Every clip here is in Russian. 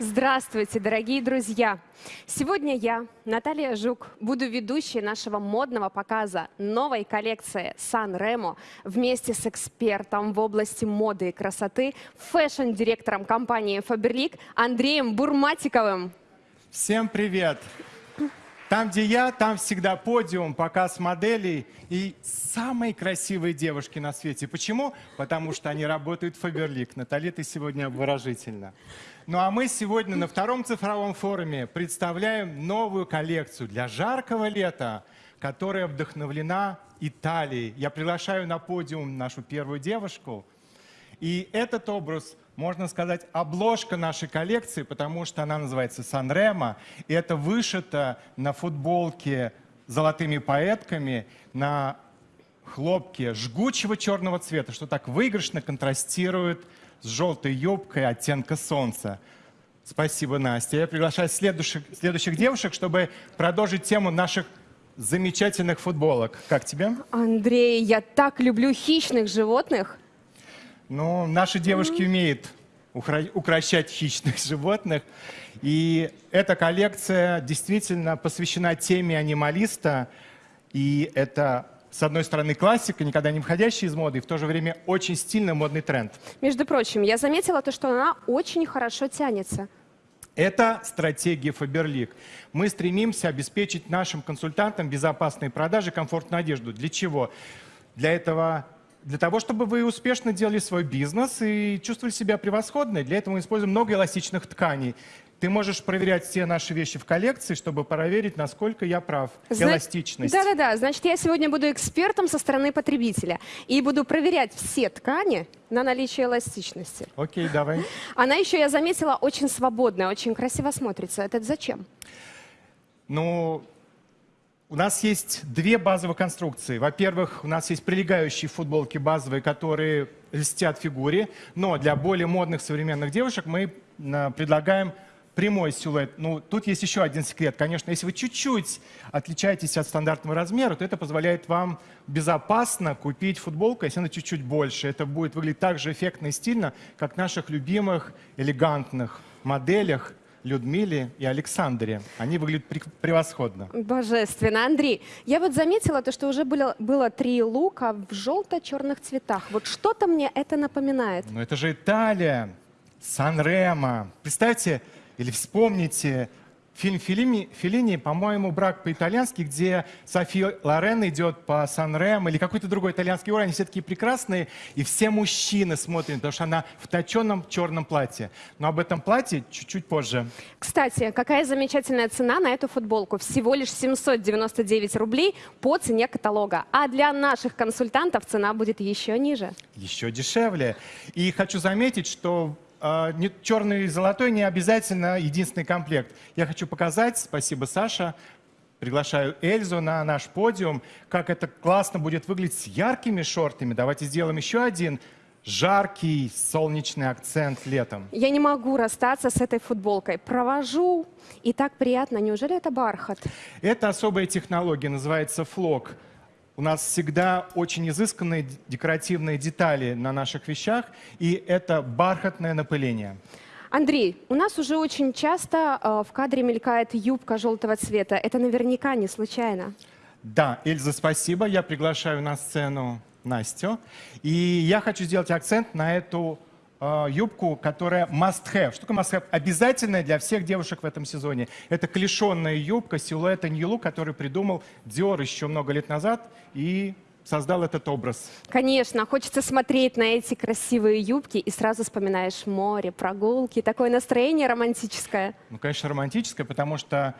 Здравствуйте, дорогие друзья! Сегодня я, Наталья Жук, буду ведущей нашего модного показа новой коллекции Сан Ремо вместе с экспертом в области моды и красоты, фэшн-директором компании Faberlic Андреем Бурматиковым. Всем привет! Там, где я, там всегда подиум, показ моделей и самые красивые девушки на свете. Почему? Потому что они работают в Фаберлик. Натали, ты сегодня выражительно. Ну а мы сегодня на втором цифровом форуме представляем новую коллекцию для жаркого лета, которая вдохновлена Италией. Я приглашаю на подиум нашу первую девушку. И этот образ – можно сказать, обложка нашей коллекции, потому что она называется «Санремо», и это вышито на футболке золотыми поэтками, на хлопке жгучего черного цвета, что так выигрышно контрастирует с желтой юбкой оттенка солнца. Спасибо, Настя. Я приглашаю следующих, следующих девушек, чтобы продолжить тему наших замечательных футболок. Как тебе? Андрей, я так люблю хищных животных. Ну, наши девушки умеют укращать хищных животных. И эта коллекция действительно посвящена теме анималиста. И это, с одной стороны, классика, никогда не входящая из моды, и в то же время очень стильный модный тренд. Между прочим, я заметила то, что она очень хорошо тянется. Это стратегия Faberlic. Мы стремимся обеспечить нашим консультантам безопасные продажи, комфортную одежду. Для чего? Для этого для того, чтобы вы успешно делали свой бизнес и чувствовали себя превосходно. Для этого мы используем много эластичных тканей. Ты можешь проверять все наши вещи в коллекции, чтобы проверить, насколько я прав. Зна... Эластичность. Да-да-да. Значит, я сегодня буду экспертом со стороны потребителя и буду проверять все ткани на наличие эластичности. Окей, давай. Она еще, я заметила, очень свободная, очень красиво смотрится. Это зачем? Ну, у нас есть две базовые конструкции. Во-первых, у нас есть прилегающие футболки базовые, которые льстят фигуре, но для более модных современных девушек мы э, предлагаем прямой силуэт. Ну, тут есть еще один секрет. Конечно, если вы чуть-чуть отличаетесь от стандартного размера, то это позволяет вам безопасно купить футболку, если она чуть-чуть больше. Это будет выглядеть так же эффектно и стильно, как в наших любимых элегантных моделях Людмиле и Александре. Они выглядят превосходно. Божественно. Андрей, я вот заметила то, что уже было, было три лука в желто-черных цветах. Вот что-то мне это напоминает. Ну это же Италия, Сан-Ремо. Представьте или вспомните Фильм Филини, Филини по-моему, «Брак по-итальянски», где София Лорен идет по Сан-Рем или какой-то другой итальянский город. Они все такие прекрасные, и все мужчины смотрят, потому что она в точенном черном платье. Но об этом платье чуть-чуть позже. Кстати, какая замечательная цена на эту футболку. Всего лишь 799 рублей по цене каталога. А для наших консультантов цена будет еще ниже. Еще дешевле. И хочу заметить, что черный и золотой не обязательно единственный комплект. Я хочу показать, спасибо, Саша, приглашаю Эльзу на наш подиум, как это классно будет выглядеть с яркими шортами. Давайте сделаем еще один жаркий солнечный акцент летом. Я не могу расстаться с этой футболкой. Провожу, и так приятно. Неужели это бархат? Это особая технология, называется флок. У нас всегда очень изысканные декоративные детали на наших вещах, и это бархатное напыление. Андрей, у нас уже очень часто э, в кадре мелькает юбка желтого цвета. Это наверняка не случайно. Да, Эльза, спасибо. Я приглашаю на сцену Настю. И я хочу сделать акцент на эту э, юбку, которая must-have. Что такое must-have? Обязательная для всех девушек в этом сезоне. Это клешенная юбка силуэта Look, который придумал Dior еще много лет назад и создал этот образ. Конечно, хочется смотреть на эти красивые юбки и сразу вспоминаешь море, прогулки, такое настроение романтическое. Ну, конечно, романтическое, потому что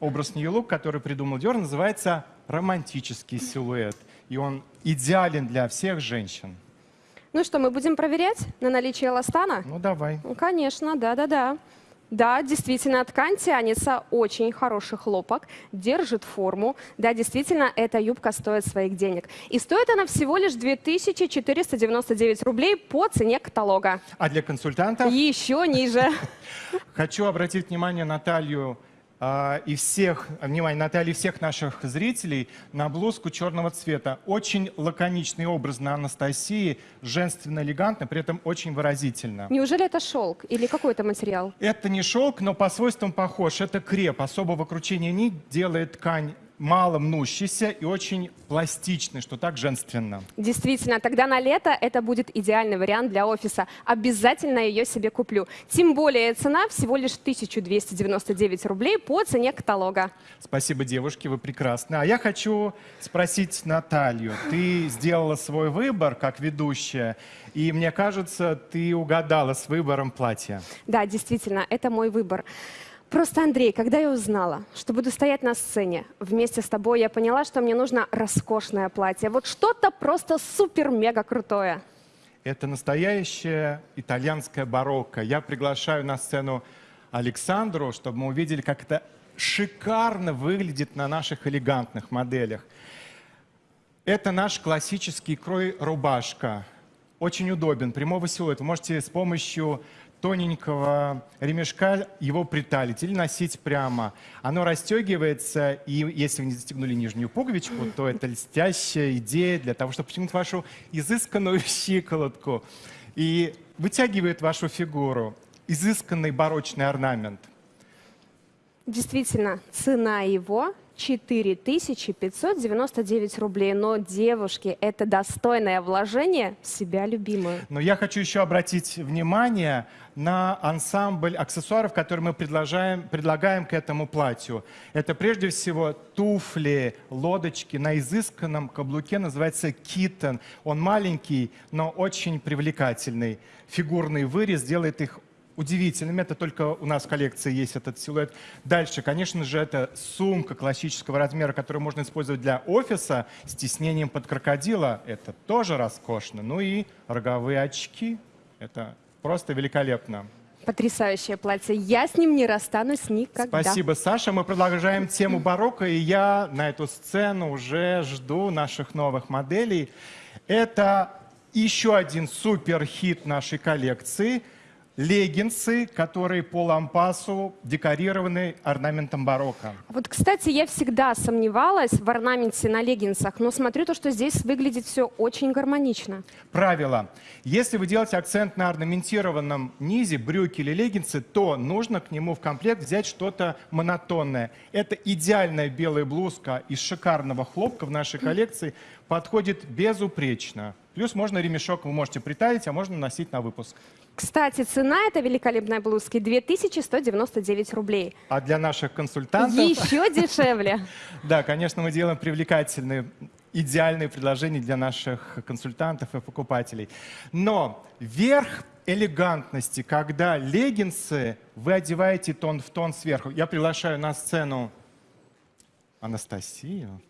образ Look, который придумал Dior, называется романтический силуэт. И он идеален для всех женщин. Ну что, мы будем проверять на наличие эластана? Ну, давай. Ну, конечно, да-да-да. Да, действительно, ткань тянется, очень хороший хлопок, держит форму. Да, действительно, эта юбка стоит своих денег. И стоит она всего лишь 2499 рублей по цене каталога. А для консультантов? Еще ниже. Хочу обратить внимание Наталью и всех, внимание, Натальи, всех наших зрителей на блузку черного цвета. Очень лаконичный образ на Анастасии, женственно, элегантно, при этом очень выразительно. Неужели это шелк или какой это материал? Это не шелк, но по свойствам похож. Это креп. Особого кручения нить делает ткань мало мнущийся и очень пластичный, что так женственно. Действительно, тогда на лето это будет идеальный вариант для офиса. Обязательно ее себе куплю. Тем более цена всего лишь 1299 рублей по цене каталога. Спасибо, девушки, вы прекрасны. А я хочу спросить Наталью. Ты сделала свой выбор как ведущая, и мне кажется, ты угадала с выбором платья. Да, действительно, это мой выбор. Просто, Андрей, когда я узнала, что буду стоять на сцене вместе с тобой, я поняла, что мне нужно роскошное платье. Вот что-то просто супер-мега крутое. Это настоящее итальянское барокко. Я приглашаю на сцену Александру, чтобы мы увидели, как это шикарно выглядит на наших элегантных моделях. Это наш классический крой рубашка. Очень удобен, прямого силуэта. Вы можете с помощью тоненького ремешка его приталить или носить прямо. Оно расстегивается, и если вы не застегнули нижнюю пуговичку, то это льстящая идея для того, чтобы потянуть вашу изысканную щиколотку. И вытягивает вашу фигуру. Изысканный барочный орнамент. Действительно, цена его 4599 рублей. Но, девушки, это достойное вложение в себя любимую. Но я хочу еще обратить внимание на ансамбль аксессуаров, которые мы предлагаем, предлагаем к этому платью. Это прежде всего туфли, лодочки на изысканном каблуке, называется китон. Он маленький, но очень привлекательный. Фигурный вырез делает их удивительным. Это только у нас в коллекции есть этот силуэт. Дальше, конечно же, это сумка классического размера, которую можно использовать для офиса с тиснением под крокодила. Это тоже роскошно. Ну и роговые очки. Это просто великолепно. Потрясающее платье. Я с ним не расстанусь никогда. Спасибо, Саша. Мы продолжаем тему барокко, и я на эту сцену уже жду наших новых моделей. Это еще один супер хит нашей коллекции – леггинсы, которые по лампасу декорированы орнаментом барокко. Вот, кстати, я всегда сомневалась в орнаменте на леггинсах, но смотрю то, что здесь выглядит все очень гармонично. Правило. Если вы делаете акцент на орнаментированном низе, брюки или леггинсы, то нужно к нему в комплект взять что-то монотонное. Это идеальная белая блузка из шикарного хлопка в нашей коллекции, подходит безупречно. Плюс можно ремешок вы можете притаить, а можно носить на выпуск. Кстати, цена этой великолепной блузки 2199 рублей. А для наших консультантов... Еще дешевле. Да, конечно, мы делаем привлекательные, идеальные предложения для наших консультантов и покупателей. Но верх элегантности, когда леггинсы вы одеваете тон в тон сверху. Я приглашаю на сцену Анастасию.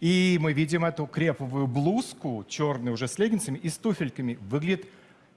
И мы видим эту креповую блузку, черную уже с леггинсами и с туфельками. Выглядит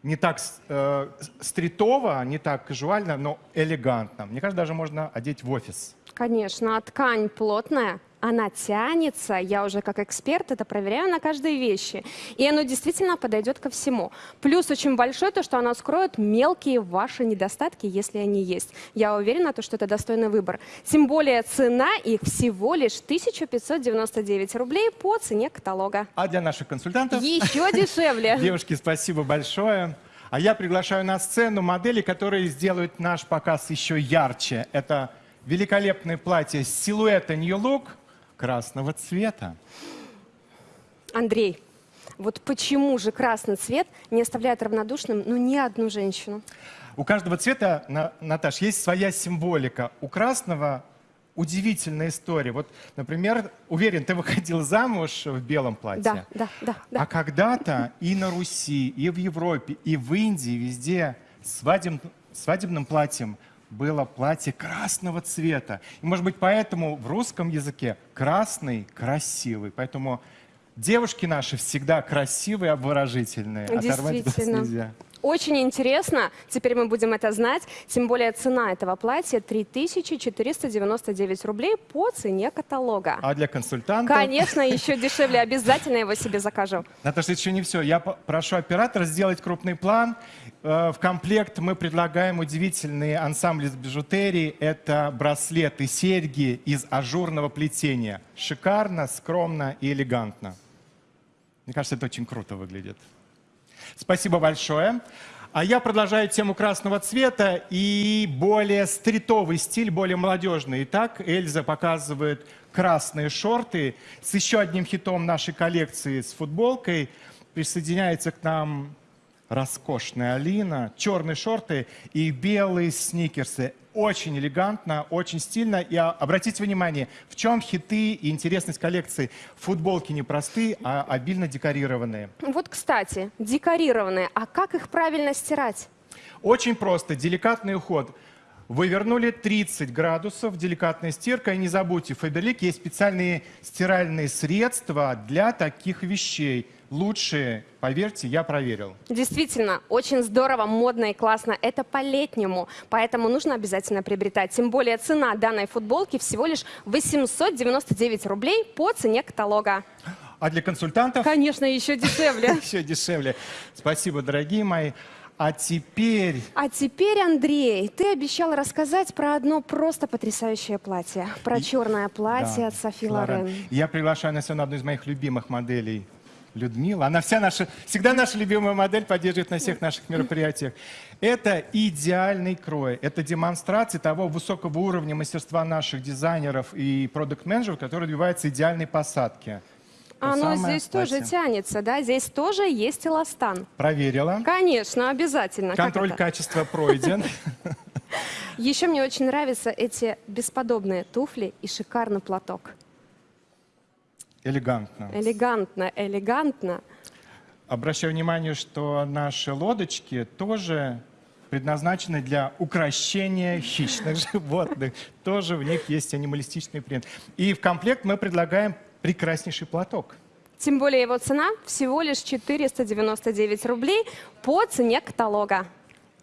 не так э, стритово, не так кажуально, но элегантно. Мне кажется, даже можно одеть в офис. Конечно, а ткань плотная, она тянется, я уже как эксперт это проверяю на каждой вещи, и оно действительно подойдет ко всему. Плюс очень большой то, что оно скроет мелкие ваши недостатки, если они есть. Я уверена, то, что это достойный выбор. Тем более цена их всего лишь 1599 рублей по цене каталога. А для наших консультантов? Еще дешевле. Девушки, спасибо большое. А я приглашаю на сцену модели, которые сделают наш показ еще ярче. Это великолепное платье силуэта New Look – красного цвета. Андрей, вот почему же красный цвет не оставляет равнодушным ну, ни одну женщину? У каждого цвета, Наташ, есть своя символика. У красного удивительная история. Вот, например, уверен, ты выходил замуж в белом платье. Да, да, да. да. А когда-то и на Руси, и в Европе, и в Индии, везде свадеб, свадебным платьем было платье красного цвета. И, может быть, поэтому в русском языке красный красивый. Поэтому девушки наши всегда красивые, обворожительные. Оторвать нельзя. Очень интересно, теперь мы будем это знать, тем более цена этого платья 3499 рублей по цене каталога. А для консультанта? Конечно, еще дешевле, обязательно его себе закажу. Наташа, еще не все. Я прошу оператора сделать крупный план В комплект мы предлагаем удивительный ансамбль из бижутерии. Это браслеты, серьги из ажурного плетения. Шикарно, скромно и элегантно. Мне кажется, это очень круто выглядит. Спасибо большое. А я продолжаю тему красного цвета и более стритовый стиль, более молодежный. Итак, Эльза показывает красные шорты с еще одним хитом нашей коллекции с футболкой. Присоединяется к нам роскошная Алина, черные шорты и белые сникерсы. Очень элегантно, очень стильно. И а, обратите внимание, в чем хиты и интересность коллекции. Футболки не простые, а обильно декорированные. Вот, кстати, декорированные. А как их правильно стирать? Очень просто, деликатный уход. Вы вернули 30 градусов, деликатная стирка. И не забудьте, в Faberlic есть специальные стиральные средства для таких вещей. Лучшие, поверьте, я проверил. Действительно, очень здорово, модно и классно. Это по-летнему, поэтому нужно обязательно приобретать. Тем более цена данной футболки всего лишь 899 рублей по цене каталога. А для консультантов Конечно, еще дешевле. еще дешевле. Спасибо, дорогие мои. А теперь А теперь, Андрей, ты обещал рассказать про одно просто потрясающее платье. Про И- черное платье Да, от Софи Лорен. Лорен. Я приглашаю на сегодня одну из моих любимых моделей. Людмила. Она вся наша, всегда наша любимая модель поддерживает на всех наших мероприятиях. Это идеальный крой. Это демонстрация того высокого уровня мастерства наших дизайнеров и продукт-менеджеров, который добивается идеальной посадки. То Оно здесь тоже платье. тянется, да? Здесь тоже есть эластан. Проверила. Конечно, обязательно. Контроль качества пройден. Еще мне очень нравятся эти бесподобные туфли и шикарный платок. Элегантно. Элегантно, элегантно. Обращаю внимание, что наши лодочки тоже предназначены для украшения хищных животных. Тоже в них есть анималистичный принт. И в комплект мы предлагаем прекраснейший платок. Тем более его цена всего лишь 499 рублей по цене каталога.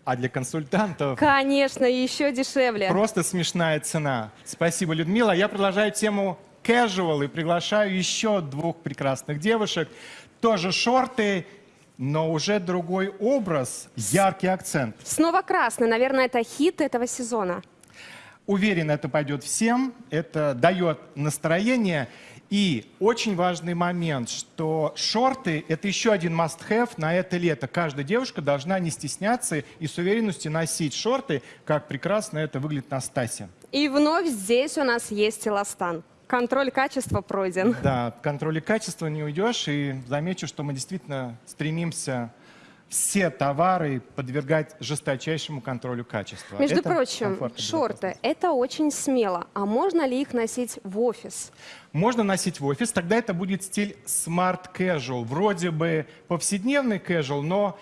А для консультантов Конечно, еще дешевле. просто смешная цена. Спасибо, Людмила. Я продолжаю тему casual и приглашаю еще двух прекрасных девушек. Тоже шорты, но уже другой образ, яркий акцент. Снова красный, наверное, это хит этого сезона. Уверен, это пойдет всем, это дает настроение. И очень важный момент, что шорты – это еще один must-have на это лето. Каждая девушка должна не стесняться и с уверенностью носить шорты, как прекрасно это выглядит на Стасе. И вновь здесь у нас есть эластан. Контроль качества пройден. Да, от контроля качества не уйдешь. И замечу, что мы действительно стремимся все товары подвергать жесточайшему контролю качества. Между Это прочим, шорты – это очень смело. А можно ли их носить в офис? Можно носить в офис, тогда это будет стиль smart casual. Вроде бы повседневный casual, но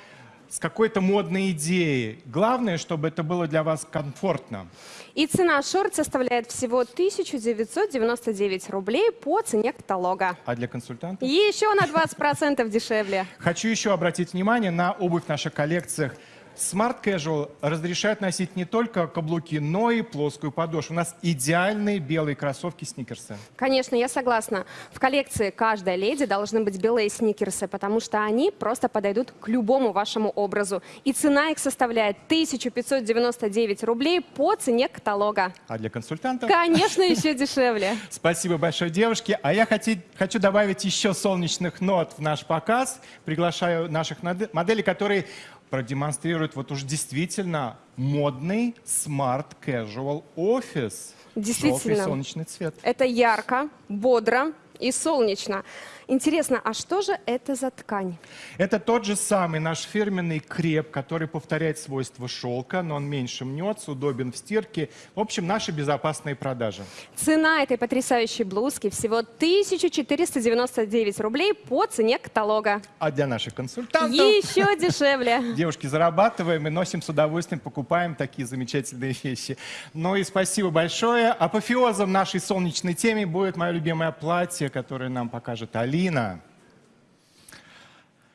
с какой-то модной идеей. Главное, чтобы это было для вас комфортно. И цена шорт составляет всего 1999 рублей по цене каталога. А для консультантов? Еще на 20% дешевле. Хочу еще обратить внимание на обувь в наших коллекциях. Smart Casual разрешает носить не только каблуки, но и плоскую подошву. У нас идеальные белые кроссовки сникерсы. Конечно, я согласна. В коллекции каждой леди должны быть белые сникерсы, потому что они просто подойдут к любому вашему образу. И цена их составляет 1599 рублей по цене каталога. А для консультантов? Конечно, еще дешевле. Спасибо большое, девушки. А я хочу добавить еще солнечных нот в наш показ. Приглашаю наших моделей, которые продемонстрируют вот уж действительно модный smart casual офис. Действительно. Желтый солнечный цвет. Это ярко, бодро и солнечно. Интересно, а что же это за ткань? Это тот же самый наш фирменный креп, который повторяет свойства шелка, но он меньше мнется, удобен в стирке. В общем, наши безопасные продажи. Цена этой потрясающей блузки всего 1499 рублей по цене каталога. А для наших консультантов... Еще дешевле. Девушки, зарабатываем и носим с удовольствием, покупаем такие замечательные вещи. Ну и спасибо большое. Апофеозом нашей солнечной темы будет мое любимое платье, которое нам покажет Алина.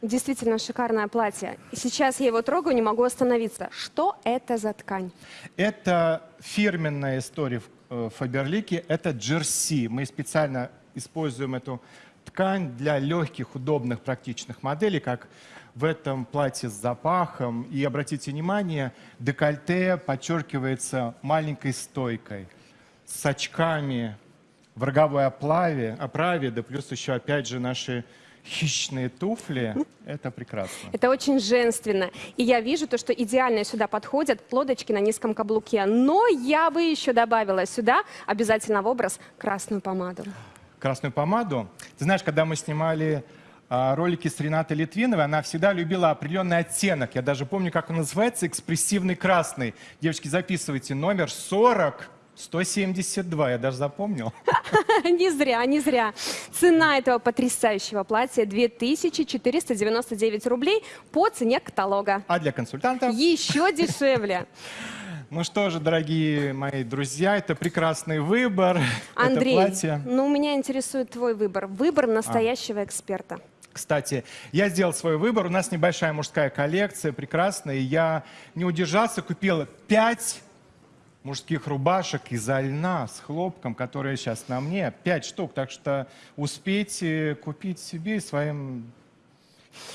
Действительно шикарное платье. И сейчас я его трогаю, не могу остановиться. Что это за ткань? Это фирменная история в э, Фаберлике, это джерси. Мы специально используем эту ткань для легких, удобных, практичных моделей, как в этом платье с запахом. И обратите внимание, декольте подчеркивается маленькой стойкой, с очками, в роговой оплаве, оправе, да плюс еще опять же наши хищные туфли. Это прекрасно. Это очень женственно. И я вижу то, что идеально сюда подходят лодочки на низком каблуке. Но я бы еще добавила сюда обязательно в образ красную помаду. красную помаду. Ты знаешь, когда мы снимали а, ролики с Ренатой Литвиновой, она всегда любила определенный оттенок. Я даже помню, как он называется, экспрессивный красный. Девочки, записывайте номер 40 172, я даже запомнил. Не зря, не зря. Цена этого потрясающего платья 2499 рублей по цене каталога. А для консультантов? Еще дешевле. Ну что же, дорогие мои друзья, это прекрасный выбор. Андрей, это платье. ну меня интересует твой выбор. Выбор настоящего эксперта. Кстати, я сделал свой выбор. У нас небольшая мужская коллекция, прекрасная. Я не удержался, купил пять мужских рубашек из льна с хлопком, которые сейчас на мне. Пять штук. Так что успейте купить себе и своим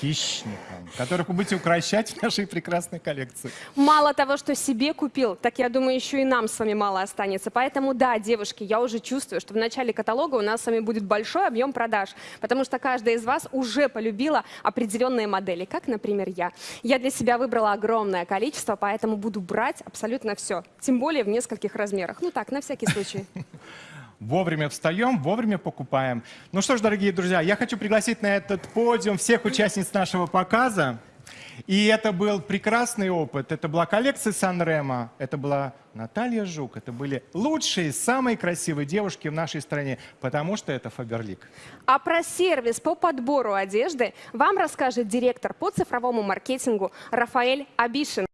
хищникам, которых вы будете укращать в нашей прекрасной коллекции. Мало того, что себе купил, так я думаю, еще и нам с вами мало останется. Поэтому да, девушки, я уже чувствую, что в начале каталога у нас с вами будет большой объем продаж, потому что каждая из вас уже полюбила определенные модели, как, например, я. Я для себя выбрала огромное количество, поэтому буду брать абсолютно все, тем более в нескольких размерах. Ну так, на всякий случай. Вовремя встаем, вовремя покупаем. Ну что ж, дорогие друзья, я хочу пригласить на этот подиум всех участниц нашего показа. И это был прекрасный опыт. Это была коллекция Санрема, это была Наталья Жук. Это были лучшие, самые красивые девушки в нашей стране, потому что это Фаберлик. А про сервис по подбору одежды вам расскажет директор по цифровому маркетингу Рафаэль Абишин.